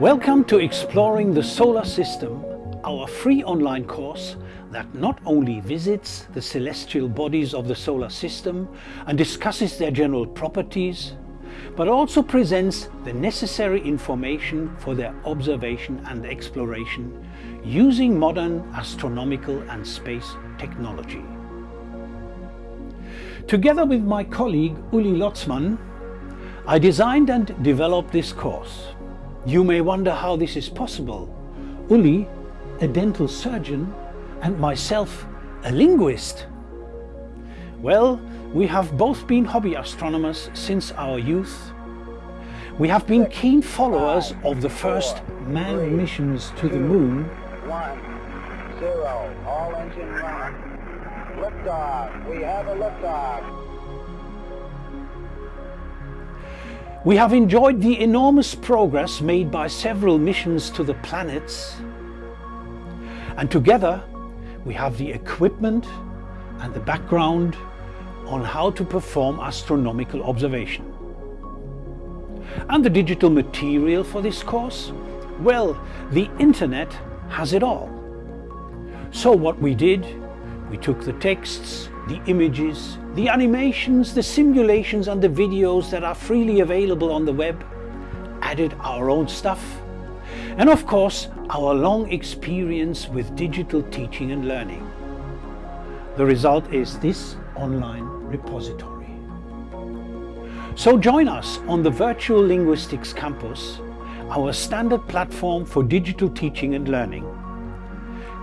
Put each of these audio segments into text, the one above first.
Welcome to Exploring the Solar System, our free online course that not only visits the celestial bodies of the solar system and discusses their general properties, but also presents the necessary information for their observation and exploration using modern astronomical and space technology. Together with my colleague Uli Lotzmann, I designed and developed this course. You may wonder how this is possible. Uli, a dental surgeon, and myself, a linguist. Well, we have both been hobby astronomers since our youth. We have been keen followers of the first manned missions to the moon. One, zero, all engine run. We have a liftoff. We have enjoyed the enormous progress made by several missions to the planets. And together, we have the equipment and the background on how to perform astronomical observation. And the digital material for this course? Well, the internet has it all. So what we did, we took the texts, the images, the animations, the simulations and the videos that are freely available on the web, added our own stuff, and of course our long experience with digital teaching and learning. The result is this online repository. So join us on the Virtual Linguistics Campus, our standard platform for digital teaching and learning.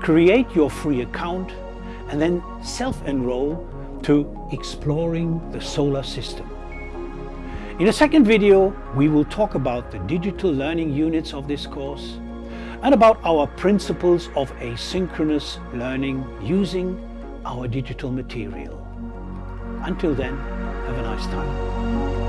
Create your free account and then self-enroll to Exploring the Solar System. In a second video, we will talk about the digital learning units of this course and about our principles of asynchronous learning using our digital material. Until then, have a nice time.